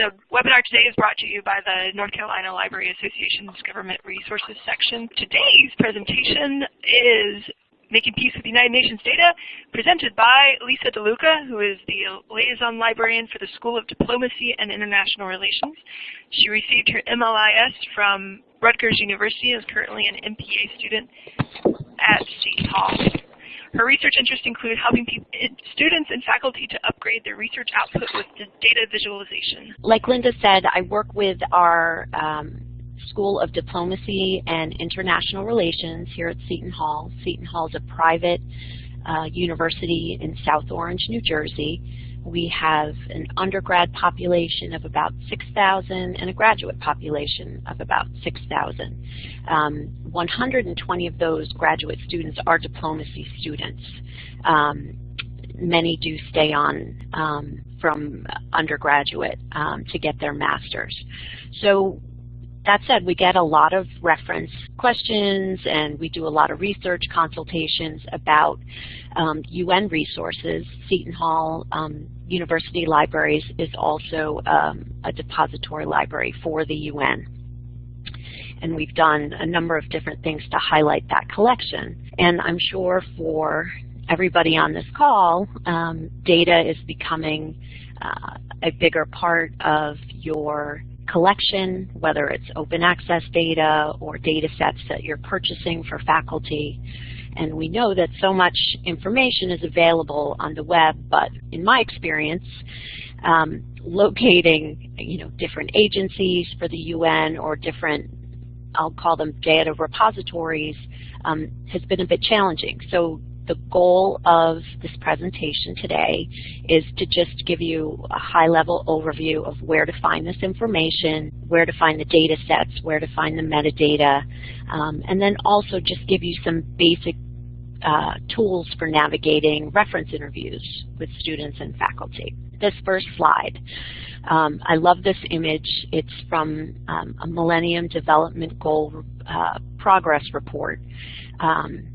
The webinar today is brought to you by the North Carolina Library Association's Government Resources section. Today's presentation is Making Peace with the United Nations Data, presented by Lisa DeLuca, who is the Liaison Librarian for the School of Diplomacy and International Relations. She received her MLIS from Rutgers University and is currently an MPA student at Seton Hall. Her research interests include helping students and faculty to upgrade their research output with data visualization. Like Linda said, I work with our um, School of Diplomacy and International Relations here at Seton Hall. Seton Hall is a private uh, university in South Orange, New Jersey. We have an undergrad population of about 6,000 and a graduate population of about 6,000. Um, 120 of those graduate students are diplomacy students. Um, many do stay on um, from undergraduate um, to get their master's. So that said, we get a lot of reference questions and we do a lot of research consultations about um, UN resources. Seton Hall um, University Libraries is also um, a depository library for the UN. And we've done a number of different things to highlight that collection. And I'm sure for everybody on this call, um, data is becoming uh, a bigger part of your collection, whether it's open access data or data sets that you're purchasing for faculty. And we know that so much information is available on the web, but in my experience, um, locating you know, different agencies for the UN or different, I'll call them data repositories, um, has been a bit challenging. So the goal of this presentation today is to just give you a high-level overview of where to find this information, where to find the data sets, where to find the metadata, um, and then also just give you some basic uh, tools for navigating reference interviews with students and faculty. This first slide, um, I love this image. It's from um, a Millennium Development Goal uh, Progress Report. Um,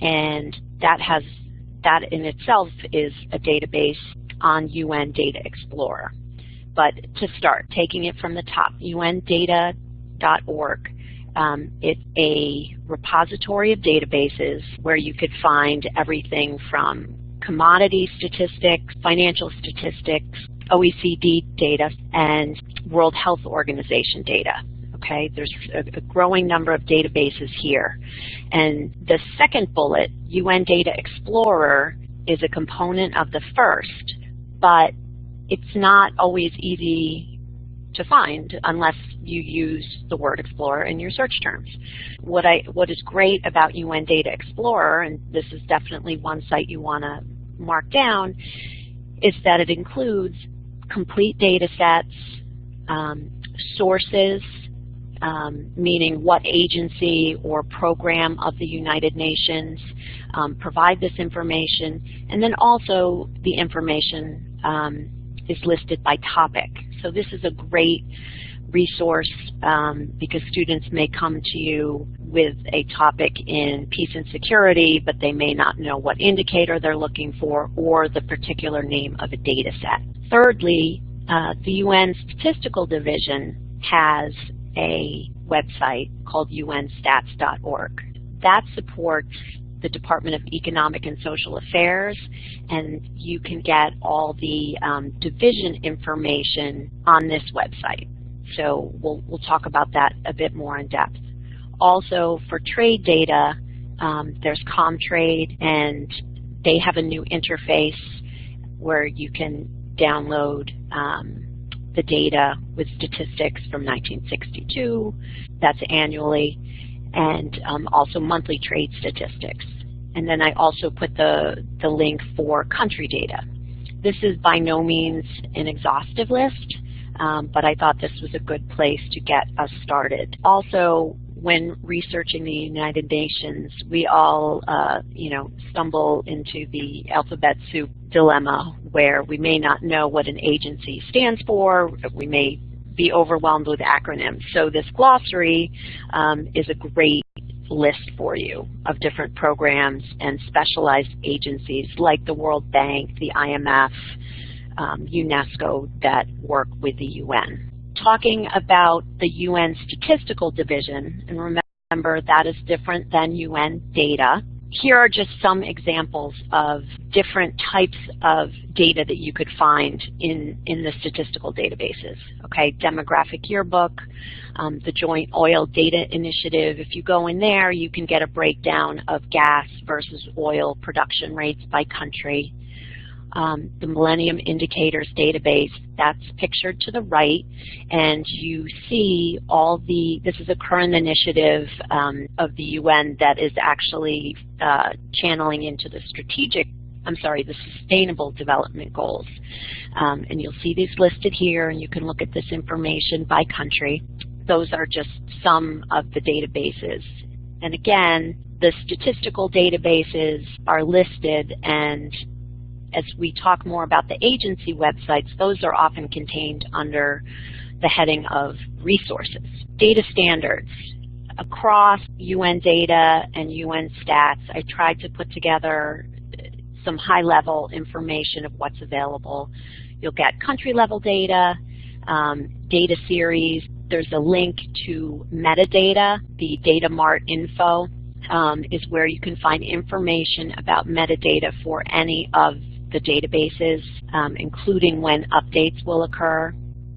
and that has that in itself is a database on UN Data Explorer. But to start, taking it from the top, undata.org, um, it's a repository of databases where you could find everything from commodity statistics, financial statistics, OECD data, and World Health Organization data okay? There's a, a, growing number of databases here. And the second bullet, UN Data Explorer, is a component of the first, but it's not always easy to find unless you use the word Explorer in your search terms. What, I, what is great about UN Data Explorer, and this is definitely one site you want to mark down, is that it includes complete data sets, um, sources, um, meaning what agency or program of the United Nations um, provide this information, and then also the information um, is listed by topic. So this is a great resource um, because students may come to you with a topic in peace and security, but they may not know what indicator they're looking for or the particular name of a data set. Thirdly, uh, the UN Statistical Division has a website called unstats.org. That supports the Department of Economic and Social Affairs, and you can get all the um, division information on this website. So we'll, we'll talk about that a bit more in depth. Also, for trade data, um, there's Comtrade, and they have a new interface where you can download um, the data with statistics from 1962, that's annually, and um, also monthly trade statistics. And then I also put the, the link for country data. This is by no means an exhaustive list, um, but I thought this was a good place to get us started. Also, when researching the United Nations, we all, uh, you know, stumble into the alphabet soup dilemma where we may not know what an agency stands for, we may be overwhelmed with acronyms. So this glossary um, is a great list for you of different programs and specialized agencies like the World Bank, the IMF, um, UNESCO that work with the UN. Talking about the UN Statistical Division, and remember that is different than UN data, here are just some examples of different types of data that you could find in, in the statistical databases. Okay, Demographic Yearbook, um, the Joint Oil Data Initiative. If you go in there, you can get a breakdown of gas versus oil production rates by country um, the Millennium Indicators database. That's pictured to the right, and you see all the, this is a current initiative um, of the UN that is actually uh, channeling into the strategic I'm sorry, the Sustainable Development Goals. Um, and you'll see these listed here, and you can look at this information by country. Those are just some of the databases. And again, the statistical databases are listed, and as we talk more about the agency websites, those are often contained under the heading of resources. Data standards. Across UN data and UN stats, I tried to put together some high-level information of what's available. You'll get country-level data, um, data series. There's a link to metadata, the Data Mart info. Um, is where you can find information about metadata for any of the databases, um, including when updates will occur.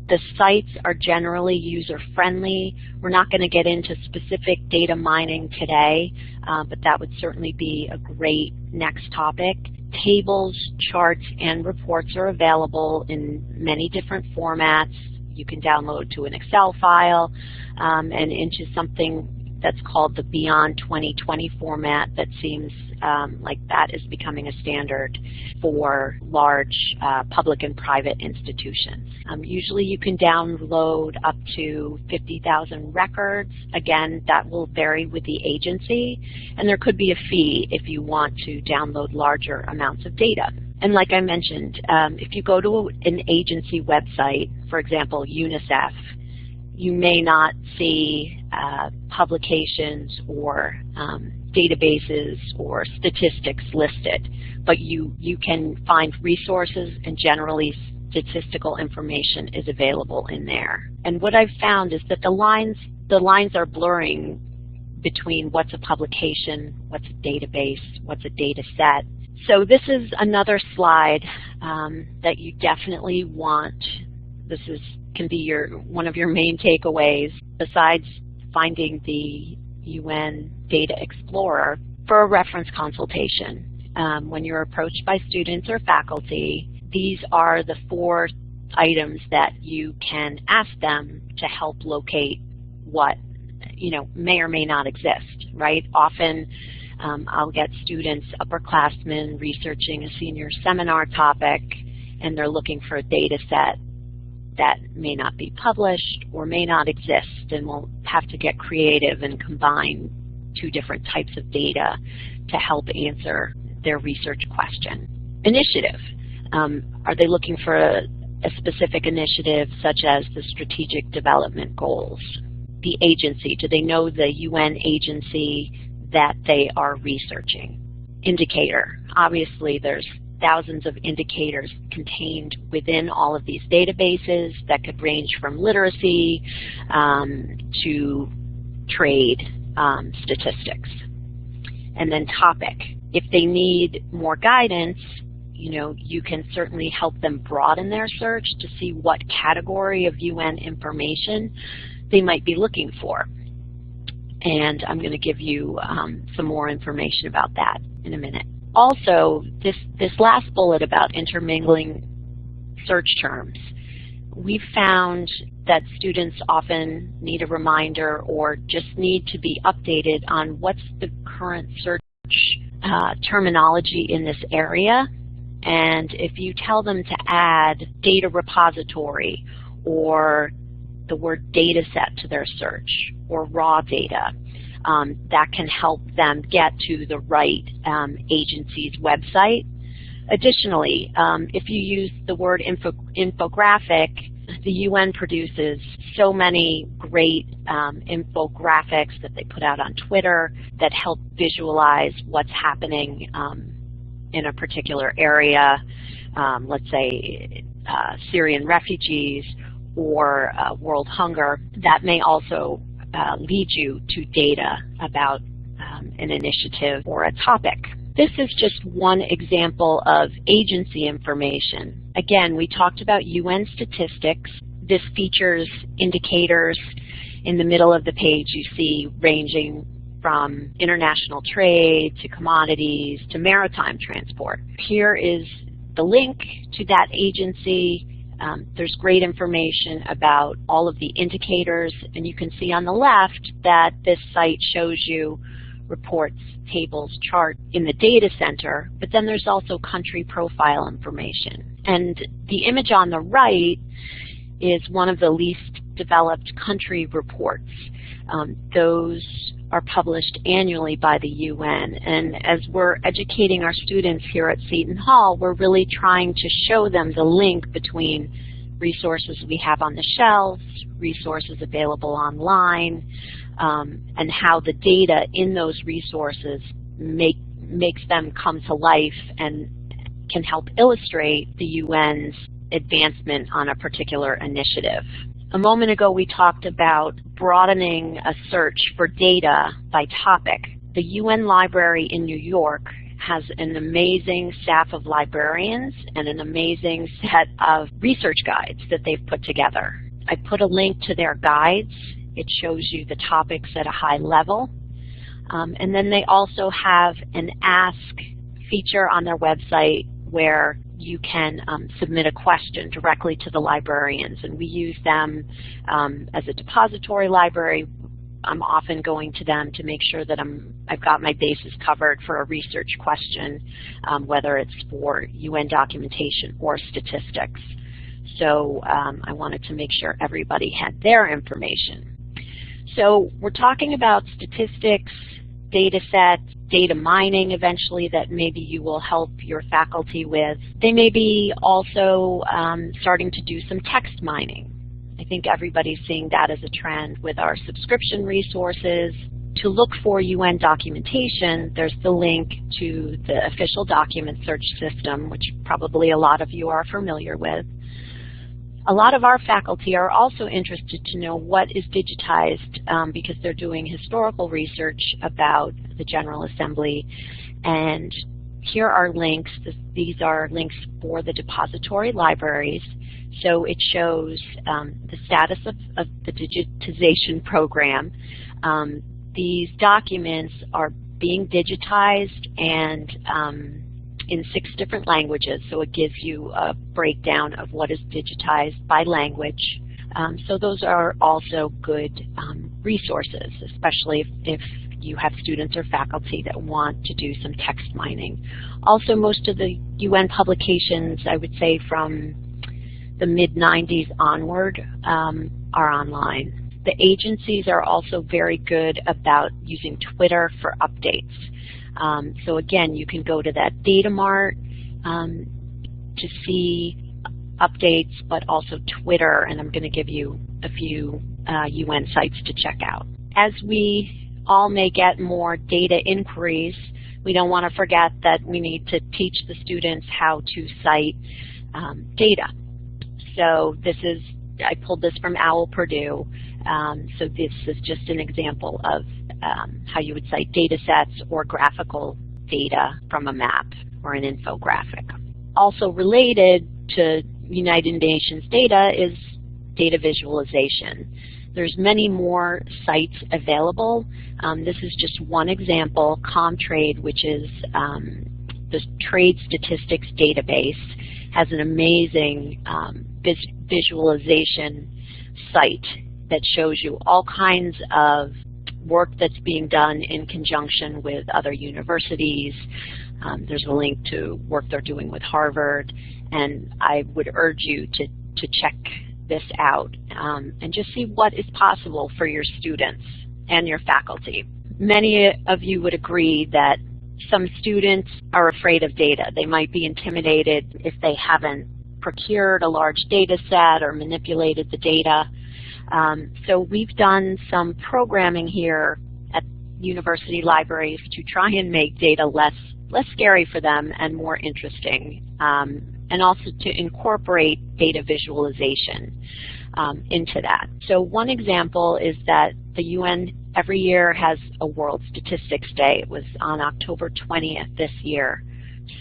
The sites are generally user-friendly. We're not going to get into specific data mining today, uh, but that would certainly be a great next topic. Tables, charts, and reports are available in many different formats. You can download to an Excel file um, and into something that's called the Beyond 2020 format that seems um, like that is becoming a standard for large uh, public and private institutions. Um, usually you can download up to 50,000 records. Again, that will vary with the agency, and there could be a fee if you want to download larger amounts of data. And like I mentioned, um, if you go to an agency website, for example, UNICEF, you may not see uh, publications or um, databases or statistics listed, but you, you can find resources and generally statistical information is available in there. And what I've found is that the lines, the lines are blurring between what's a publication, what's a database, what's a data set. So this is another slide um, that you definitely want. This is can be your one of your main takeaways besides finding the UN Data Explorer for a reference consultation. Um, when you're approached by students or faculty, these are the four items that you can ask them to help locate what you know may or may not exist, right? Often um, I'll get students, upperclassmen, researching a senior seminar topic, and they're looking for a data set that may not be published or may not exist and we'll have to get creative and combine two different types of data to help answer their research question. Initiative. Um, are they looking for a, a specific initiative such as the Strategic Development Goals? The agency, do they know the UN agency that they are researching? Indicator. Obviously there's thousands of indicators contained within all of these databases that could range from literacy um, to trade um, statistics. And then topic. If they need more guidance, you know, you can certainly help them broaden their search to see what category of UN information they might be looking for. And I'm going to give you um, some more information about that in a minute also, this, this last bullet about intermingling search terms, we found that students often need a reminder or just need to be updated on what's the current search uh, terminology in this area. And if you tell them to add data repository or the word data set to their search or raw data, um, that can help them get to the right um, agency's website. Additionally, um, if you use the word info infographic, the UN produces so many great um, infographics that they put out on Twitter that help visualize what's happening um, in a particular area. um, let's say, uh, Syrian refugees or uh, world hunger, that may also uh, lead you to data about um, an initiative or a topic. This is just one example of agency information. Again, we talked about UN statistics. This features indicators in the middle of the page you see ranging from international trade to commodities to maritime transport. Here is the link to that agency. Um, there's great information about all of the indicators, and you can see on the left that this site shows you reports, tables, chart in the data center, but then there's also country profile information. And the image on the right is one of the least developed country reports. Um, those are published annually by the UN. And as we're educating our students here at Seton Hall, we're really trying to show them the link between resources we have on the shelves, resources available online, um, and how the data in those resources make, makes them come to life and can help illustrate the UN's advancement on a particular initiative. A moment ago we talked about broadening a search for data by topic. The UN Library in New York has an amazing staff of librarians and an amazing set of research guides that they've put together. I put a link to their guides. It shows you the topics at a high level. Um, and then they also have an ask feature on their website where you can um, submit a question directly to the librarians. And we use them um, as a depository library. I'm often going to them to make sure that I'm, I've got my bases covered for a research question, um, whether it's for UN documentation or statistics. So um, I wanted to make sure everybody had their information. So we're talking about statistics, data sets, data mining eventually that maybe you will help your faculty with. They may be also um, starting to do some text mining. I think everybody's seeing that as a trend with our subscription resources. To look for UN documentation, there's the link to the official document search system, which probably a lot of you are familiar with. A lot of our faculty are also interested to know what is digitized um, because they're doing historical research about the General Assembly. And here are links. These are links for the depository libraries. So it shows um, the status of, of, the digitization program. Um, these documents are being digitized and um, in six different languages, so it gives you a breakdown of what is digitized by language. Um, so those are also good um, resources, especially if, if you have students or faculty that want to do some text mining. Also, most of the UN publications, I would say from the mid-90s onward, um, are online. The agencies are also very good about using Twitter for updates. Um, so again, you can go to that data mart um, to see updates, but also Twitter, and I'm going to give you a few uh, UN sites to check out. As we all may get more data inquiries, we don't want to forget that we need to teach the students how to cite um, data. So this is, I pulled this from OWL Purdue, um, so this is just an example of um, how you would cite data sets or graphical data from a map or an infographic. Also related to United Nations data is data visualization. There's many more sites available. Um, this is just one example, Comtrade, which is um, the trade statistics database, has an amazing um, vis visualization site that shows you all kinds of work that's being done in conjunction with other universities. Um, there's a link to work they're doing with Harvard, and I would urge you to, to check this out um, and just see what is possible for your students and your faculty. Many of you would agree that some students are afraid of data. They might be intimidated if they haven't procured a large data set or manipulated the data. Um, so we've done some programming here at university libraries to try and make data less less scary for them and more interesting. Um, and also to incorporate data visualization um, into that. So one example is that the UN every year has a World Statistics Day. It was on October 20th this year.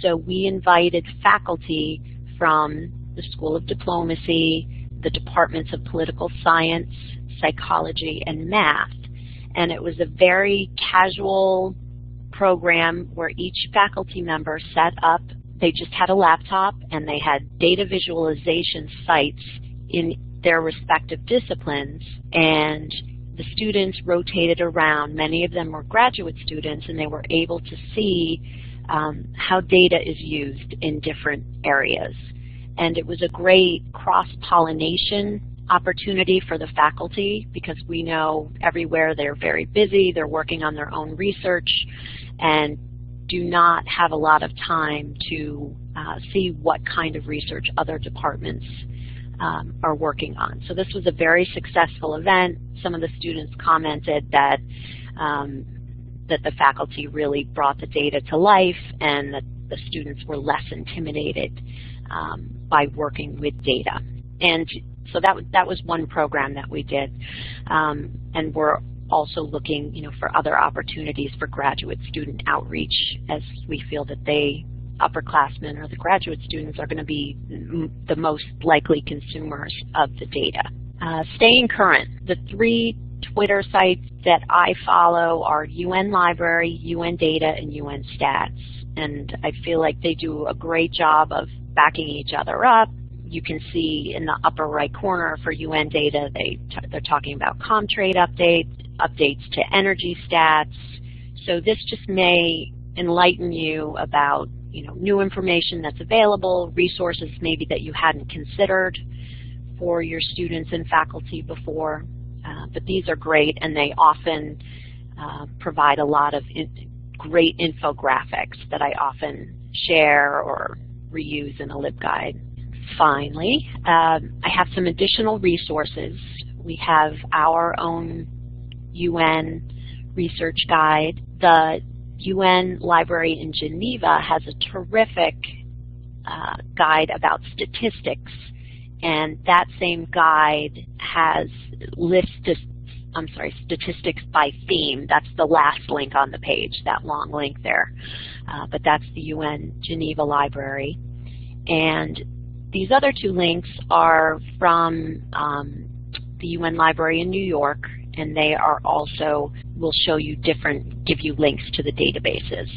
So we invited faculty from the School of Diplomacy, the Departments of Political Science, Psychology, and Math. And it was a very casual program where each faculty member set up, they just had a laptop and they had data visualization sites in their respective disciplines and the students rotated around. Many of them were graduate students and they were able to see um, how data is used in different areas. And it was a great cross-pollination opportunity for the faculty because we know everywhere they're very busy, they're working on their own research, and do not have a lot of time to uh, see what kind of research other departments um, are working on. So this was a very successful event. Some of the students commented that um, that the faculty really brought the data to life and that the students were less intimidated um, by working with data. And so that, that was one program that we did. Um, and we're also looking you know, for other opportunities for graduate student outreach as we feel that they, upperclassmen or the graduate students, are going to be the most likely consumers of the data. Uh, staying current, the three Twitter sites that I follow are UN Library, UN Data, and UN Stats. And I feel like they do a great job of backing each other up. You can see in the upper right corner for UN Data, they they're talking about Comtrade updates, updates to energy stats. So this just may enlighten you about you know, new information that's available, resources maybe that you hadn't considered for your students and faculty before. Uh, but these are great and they often uh, provide a lot of in great infographics that I often share or reuse in a LibGuide. Finally, um, I have some additional resources. We have our own UN research guide. The UN Library in Geneva has a terrific uh, guide about statistics and that same guide has lists, I'm sorry, statistics by theme. That's the last link on the page, that long link there. Uh, but that's the UN Geneva Library. And these other two links are from um, the UN Library in New York, and they are also, will show you different, give you links to the databases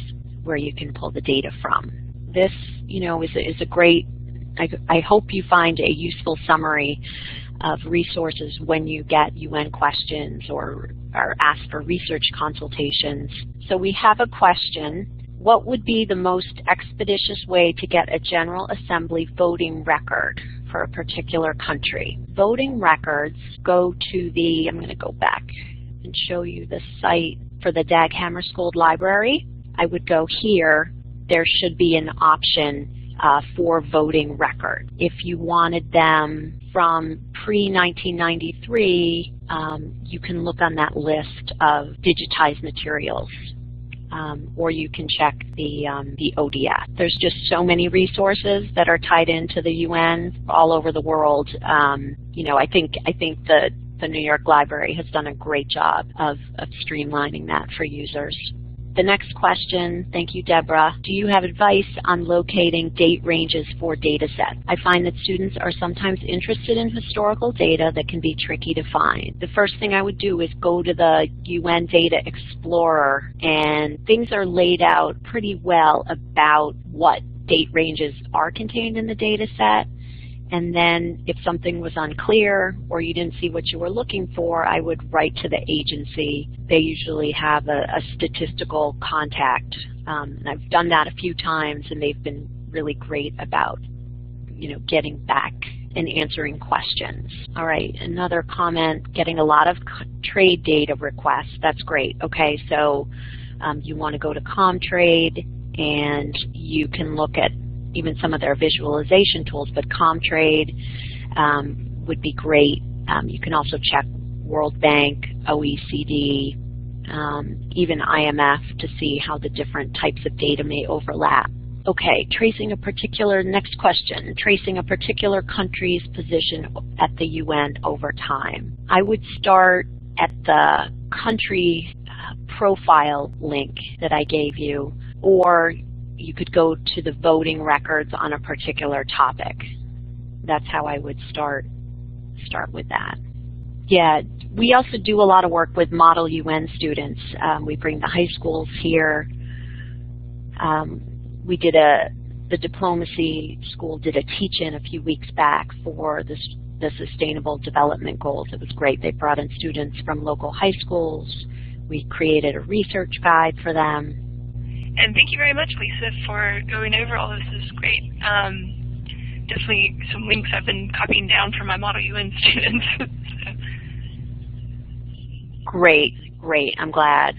where you can pull the data from. This, you know, is a, is a great I, I hope you find a useful summary of resources when you get UN questions or are asked for research consultations. So we have a question. What would be the most expeditious way to get a General Assembly voting record for a particular country? Voting records go to the, I'm going to go back and show you the site for the Dag Hammarskjöld Library. I would go here. There should be an option uh, for voting record. If you wanted them from pre-1993, um, you can look on that list of digitized materials. Um, or you can check the, um, the ODF. There's just so many resources that are tied into the UN all over the world. Um, you know, I think, I think the, the New York Library has done a great job of, of streamlining that for users. The next question, thank you Deborah, do you have advice on locating date ranges for data sets? I find that students are sometimes interested in historical data that can be tricky to find. The first thing I would do is go to the UN Data Explorer and things are laid out pretty well about what date ranges are contained in the data set and then if something was unclear or you didn't see what you were looking for, I would write to the agency. They usually have a, a statistical contact. Um, and I've done that a few times and they've been really great about you know, getting back and answering questions. All right, another comment, getting a lot of trade data requests. That's great. Okay, so um, you want to go to Comtrade and you can look at even some of their visualization tools, but Comtrade um, would be great. Um, you can also check World Bank, OECD, um, even IMF to see how the different types of data may overlap. Okay, tracing a particular, next question, tracing a particular country's position at the UN over time. I would start at the country uh, profile link that I gave you, or you could go to the voting records on a particular topic. That's how I would start, start with that. Yeah, we also do a lot of work with Model UN students. Um, we bring the high schools here. Um, we did a, the diplomacy school did a teach-in a few weeks back for the, the Sustainable Development Goals. It was great. They brought in students from local high schools. We created a research guide for them. And thank you very much, Lisa, for going over all this. This is great. Um, definitely some links I've been copying down for my Model UN students. Great, great. I'm glad.